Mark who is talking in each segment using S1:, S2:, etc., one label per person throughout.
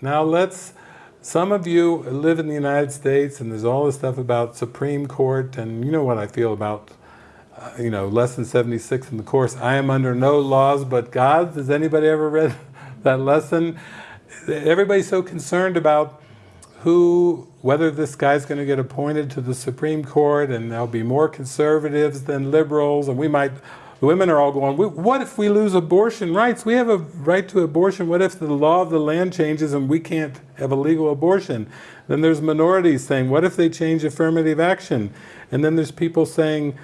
S1: Now let's, some of you live in the United States and there's all this stuff about Supreme Court and you know what I feel about, uh, you know, lesson 76 in the course, I am under no laws but God's. Has anybody ever read that lesson? Everybody's so concerned about who, whether this guy's going to get appointed to the Supreme Court and there'll be more conservatives than liberals and we might the women are all going, what if we lose abortion rights? We have a right to abortion. What if the law of the land changes and we can't have a legal abortion? Then there's minorities saying, what if they change affirmative action? And then there's people saying,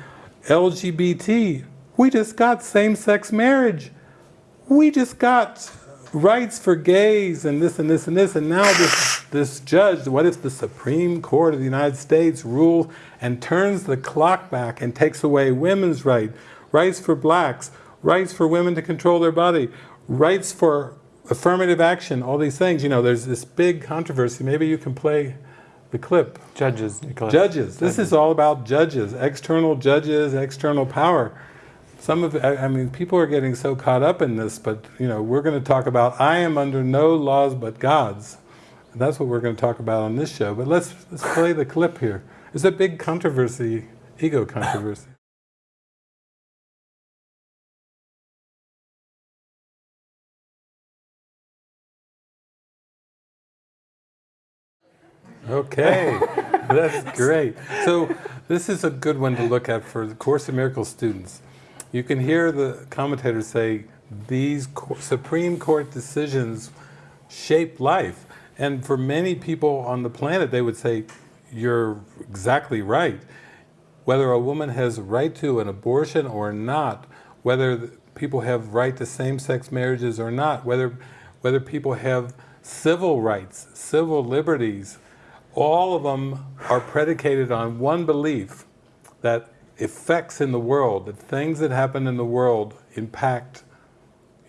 S1: LGBT, we just got same-sex marriage. We just got rights for gays and this and this and this, and now this, this judge, what if the Supreme Court of the United States rules and turns the clock back and takes away women's right, rights for blacks, rights for women to control their body, rights for affirmative action, all these things. You know, there's this big controversy. Maybe you can play the clip.
S2: Judges, Nicholas.
S1: Judges. This is all about judges, external judges, external power. Some of, I mean, people are getting so caught up in this, but you know, we're going to talk about, I am under no laws but God's. And that's what we're going to talk about on this show. But let's, let's play the clip here. It's a big controversy, ego controversy. Okay, that's great. So this is a good one to look at for the Course in Miracles students. You can hear the commentators say these Supreme Court decisions shape life. And for many people on the planet, they would say, you're exactly right. Whether a woman has right to an abortion or not, whether people have right to same-sex marriages or not, whether, whether people have civil rights, civil liberties, all of them are predicated on one belief that effects in the world, that things that happen in the world impact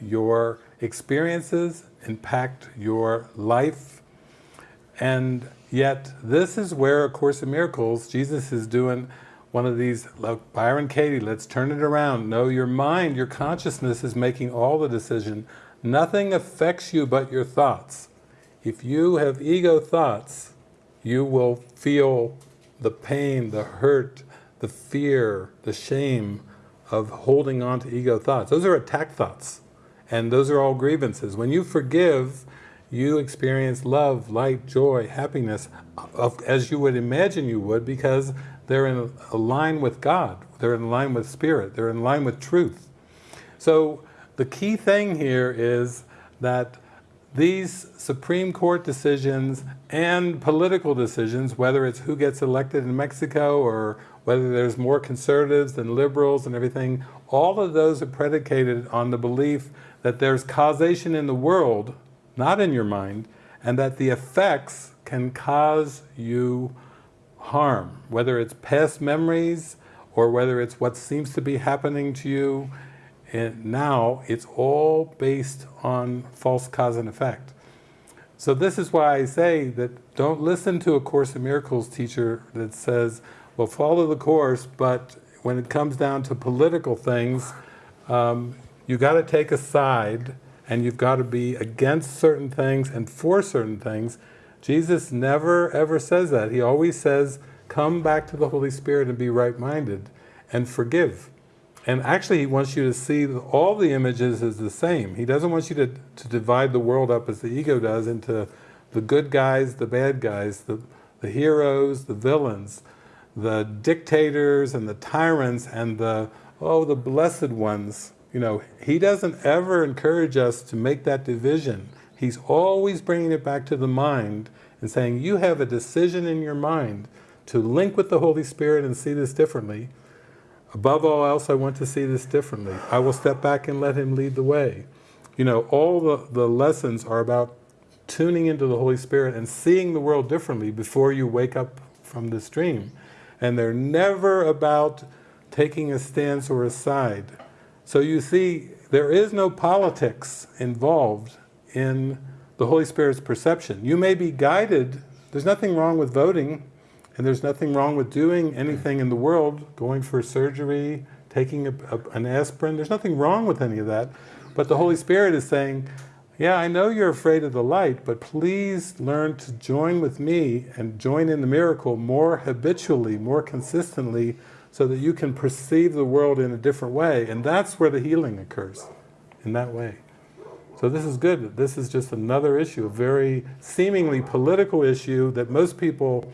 S1: your experiences, impact your life, and yet this is where A Course in Miracles, Jesus is doing one of these, Byron Katie, let's turn it around. No, your mind, your consciousness is making all the decision. Nothing affects you but your thoughts. If you have ego thoughts, you will feel the pain, the hurt, the fear, the shame of holding on to ego thoughts. Those are attack thoughts, and those are all grievances. When you forgive, you experience love, light, joy, happiness, uh, as you would imagine you would, because they're in line with God, they're in line with Spirit, they're in line with truth. So the key thing here is that these Supreme Court decisions and political decisions, whether it's who gets elected in Mexico or whether there's more conservatives than liberals and everything, all of those are predicated on the belief that there's causation in the world, not in your mind, and that the effects can cause you harm, whether it's past memories or whether it's what seems to be happening to you and now it's all based on false cause and effect. So this is why I say that don't listen to a Course in Miracles teacher that says, well, follow the Course, but when it comes down to political things, um, you got to take a side and you've got to be against certain things and for certain things. Jesus never ever says that. He always says, come back to the Holy Spirit and be right-minded and forgive. And actually he wants you to see all the images as the same. He doesn't want you to, to divide the world up as the ego does into the good guys, the bad guys, the, the heroes, the villains, the dictators and the tyrants and the, oh, the blessed ones. You know, he doesn't ever encourage us to make that division. He's always bringing it back to the mind and saying, you have a decision in your mind to link with the Holy Spirit and see this differently. Above all else, I want to see this differently. I will step back and let Him lead the way. You know, all the, the lessons are about tuning into the Holy Spirit and seeing the world differently before you wake up from this dream. And they're never about taking a stance or a side. So you see, there is no politics involved in the Holy Spirit's perception. You may be guided, there's nothing wrong with voting, and there's nothing wrong with doing anything in the world, going for surgery, taking a, a, an aspirin, there's nothing wrong with any of that. But the Holy Spirit is saying, yeah, I know you're afraid of the light, but please learn to join with me and join in the miracle more habitually, more consistently, so that you can perceive the world in a different way. And that's where the healing occurs, in that way. So this is good. This is just another issue, a very seemingly political issue that most people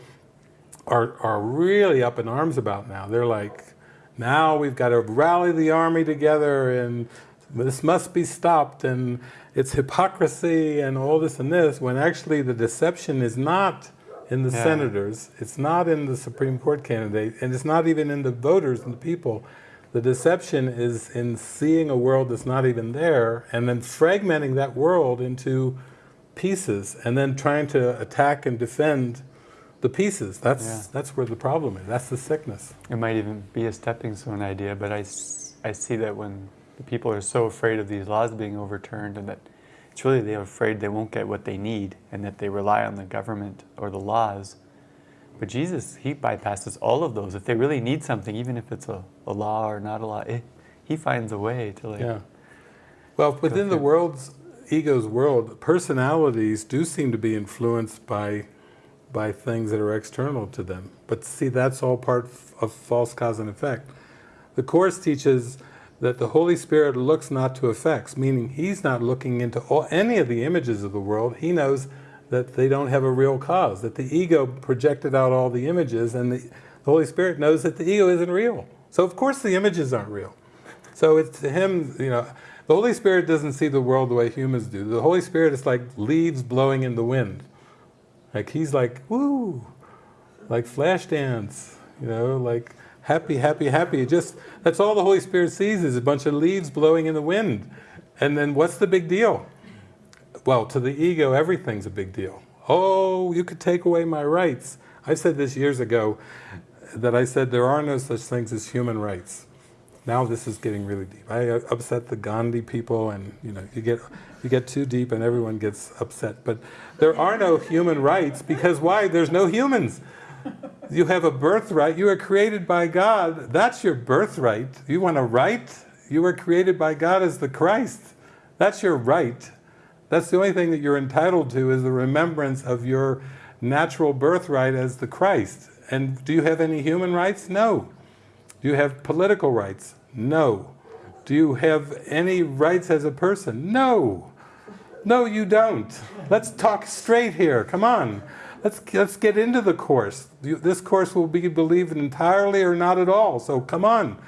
S1: are, are really up in arms about now. They're like, now we've got to rally the army together and this must be stopped and it's hypocrisy and all this and this, when actually the deception is not in the yeah. senators, it's not in the Supreme Court candidate, and it's not even in the voters and the people. The deception is in seeing a world that's not even there, and then fragmenting that world into pieces, and then trying to attack and defend the pieces. That's, yeah. that's where the problem is. That's the sickness.
S2: It might even be a stepping stone idea, but I, I see that when the people are so afraid of these laws being overturned and that it's really they're afraid they won't get what they need and that they rely on the government or the laws. But Jesus, He bypasses all of those. If they really need something, even if it's a, a law or not a law, it, He finds a way to like...
S1: Yeah. Well, within the world's, ego's world, personalities do seem to be influenced by by things that are external to them. But see, that's all part of false cause and effect. The Course teaches that the Holy Spirit looks not to effects, meaning He's not looking into all, any of the images of the world. He knows that they don't have a real cause, that the ego projected out all the images and the, the Holy Spirit knows that the ego isn't real. So of course the images aren't real. So it's to Him, you know, the Holy Spirit doesn't see the world the way humans do. The Holy Spirit is like leaves blowing in the wind. Like He's like, woo, like flash dance, you know, like happy, happy, happy. Just, that's all the Holy Spirit sees is a bunch of leaves blowing in the wind. And then what's the big deal? Well, to the ego, everything's a big deal. Oh, you could take away my rights. I said this years ago, that I said there are no such things as human rights. Now this is getting really deep. I uh, upset the Gandhi people and you know, you get, you get too deep and everyone gets upset. But there are no human rights because why? There's no humans you have a birthright. You are created by God. That's your birthright. You want a right? You were created by God as the Christ. That's your right. That's the only thing that you're entitled to is the remembrance of your natural birthright as the Christ. And do you have any human rights? No. Do you have political rights? No. Do you have any rights as a person? No. No, you don't. Let's talk straight here. Come on let's, let's get into the Course. This Course will be believed entirely or not at all, so come on.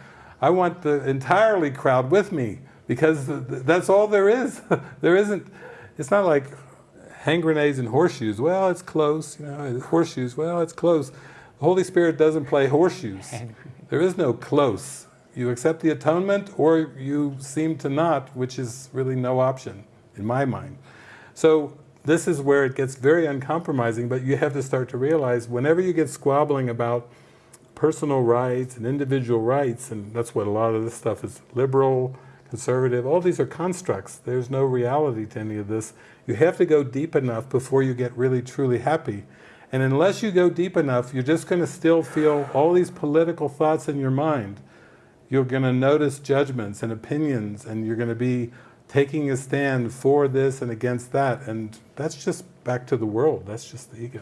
S1: I want the entirely crowd with me, because that's all there is. there isn't, it's not like hand grenades and horseshoes. Well, it's close, you know, horseshoes, well, it's close. The Holy Spirit doesn't play horseshoes. There is no close. You accept the atonement or you seem to not, which is really no option, in my mind. So this is where it gets very uncompromising, but you have to start to realize whenever you get squabbling about personal rights and individual rights, and that's what a lot of this stuff is, liberal, conservative, all these are constructs. There's no reality to any of this. You have to go deep enough before you get really truly happy. And unless you go deep enough, you're just going to still feel all these political thoughts in your mind. You're going to notice judgments and opinions, and you're going to be taking a stand for this and against that, and that's just back to the world, that's just the ego.